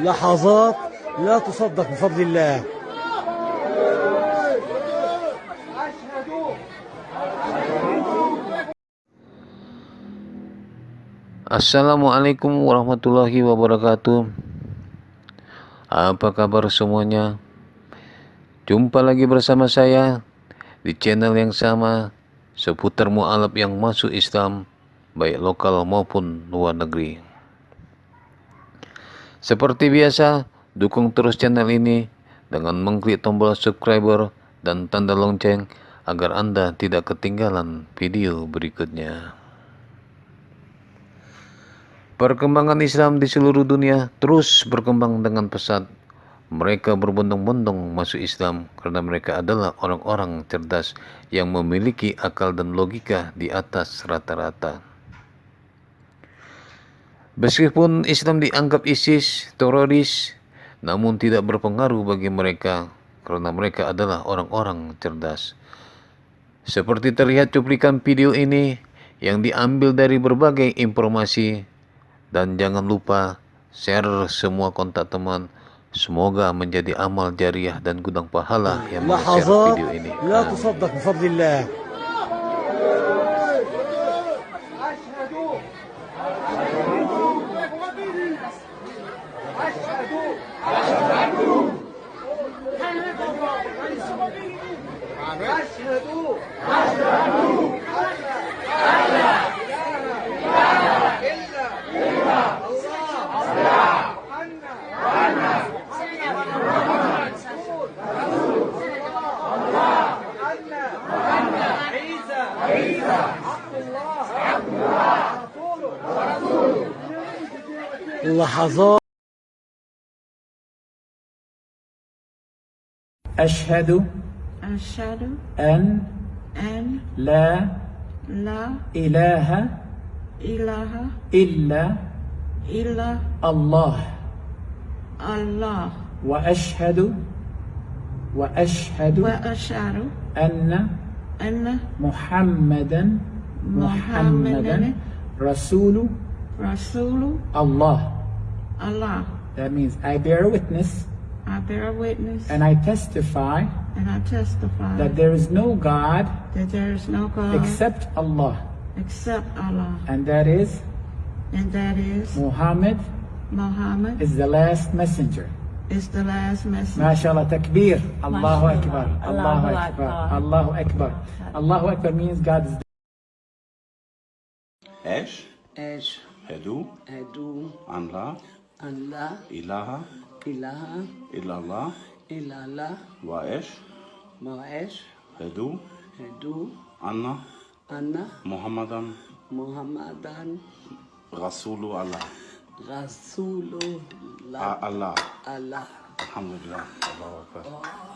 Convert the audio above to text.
لحظات لا تصدق بفضل الله Assalamualaikum warahmatullahi wabarakatuh Apa kabar semuanya Jumpa lagi bersama saya Di channel yang sama Seputar mu'alaf yang masuk Islam Baik lokal maupun luar negeri Seperti biasa Dukung terus channel ini Dengan mengklik tombol subscriber Dan tanda lonceng Agar Anda tidak ketinggalan video berikutnya Perkembangan Islam di seluruh dunia terus berkembang dengan pesat. Mereka berbondong-bondong masuk Islam karena mereka adalah orang-orang cerdas yang memiliki akal dan logika di atas rata-rata. Meskipun Islam dianggap ISIS, teroris, namun tidak berpengaruh bagi mereka karena mereka adalah orang-orang cerdas. Seperti terlihat cuplikan video ini yang diambil dari berbagai informasi dan jangan lupa share semua kontak teman Semoga menjadi amal jariah dan gudang pahala yang melihat video ini. أشهد أشهد ألا إله إلا الله الله أن محمد الله أن عيسى عيسى عبد الله عبد الله ورسوله لحظات أشهد أشهد أن أن لا لا إله إله إلا إلا الله. الله. وأشهد وأشهد وأشهد أن أن محمدا محمدا رسول رسول الله. Allah. That means I bear witness bear witness and I testify and I testify that there is no God that there is no God except Allah except Allah, and that is and that is Muhammad Muhammad is the last messenger. is the last messenger. MashaAllah, takbir. Allahu Akbar. Allahu Allahu Akbar. Akbar. Allahu Akbar. Allahu Akbar means God is Eş, Eş, hedu, Edu, anla, Allah, ilaha, إله إلا الله إلا الله وإيش وإيش هدو. هدو. أنا. أنا. محمدا. محمدا. رسول الله. رسول الله. آه، الله. الله. الحمد لله. الله أكبر. آه.